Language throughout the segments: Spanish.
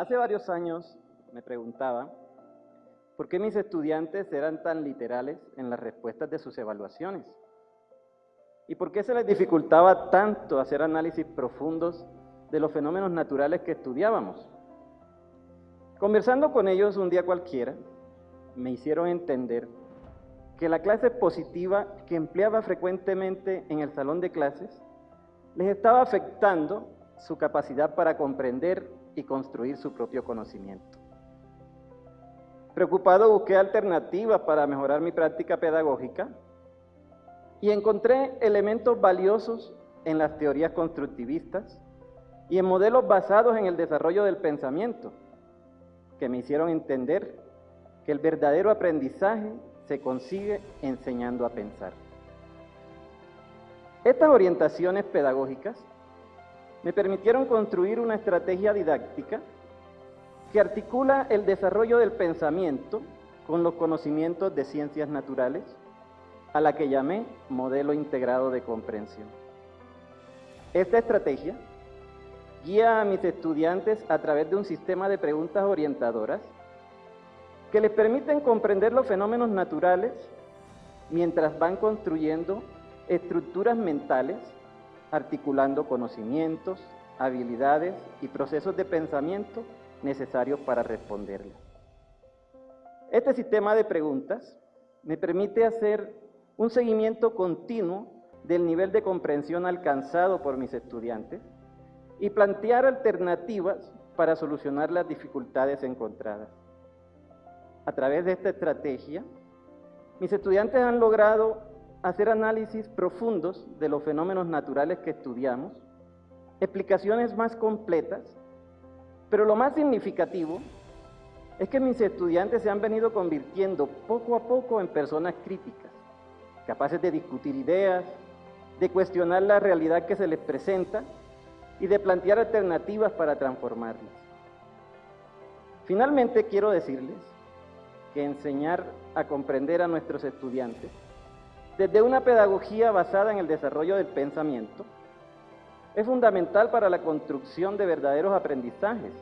Hace varios años me preguntaba por qué mis estudiantes eran tan literales en las respuestas de sus evaluaciones y por qué se les dificultaba tanto hacer análisis profundos de los fenómenos naturales que estudiábamos. Conversando con ellos un día cualquiera, me hicieron entender que la clase positiva que empleaba frecuentemente en el salón de clases les estaba afectando su capacidad para comprender y construir su propio conocimiento. Preocupado busqué alternativas para mejorar mi práctica pedagógica y encontré elementos valiosos en las teorías constructivistas y en modelos basados en el desarrollo del pensamiento, que me hicieron entender que el verdadero aprendizaje se consigue enseñando a pensar. Estas orientaciones pedagógicas me permitieron construir una estrategia didáctica que articula el desarrollo del pensamiento con los conocimientos de ciencias naturales, a la que llamé modelo integrado de comprensión. Esta estrategia guía a mis estudiantes a través de un sistema de preguntas orientadoras que les permiten comprender los fenómenos naturales mientras van construyendo estructuras mentales, articulando conocimientos, habilidades y procesos de pensamiento necesarios para responderlas. Este sistema de preguntas me permite hacer un seguimiento continuo del nivel de comprensión alcanzado por mis estudiantes y plantear alternativas para solucionar las dificultades encontradas. A través de esta estrategia, mis estudiantes han logrado hacer análisis profundos de los fenómenos naturales que estudiamos, explicaciones más completas, pero lo más significativo es que mis estudiantes se han venido convirtiendo poco a poco en personas críticas, capaces de discutir ideas, de cuestionar la realidad que se les presenta y de plantear alternativas para transformarlas. Finalmente quiero decirles que enseñar a comprender a nuestros estudiantes desde una pedagogía basada en el desarrollo del pensamiento, es fundamental para la construcción de verdaderos aprendizajes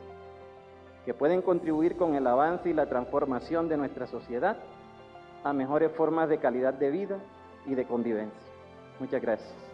que pueden contribuir con el avance y la transformación de nuestra sociedad a mejores formas de calidad de vida y de convivencia. Muchas gracias.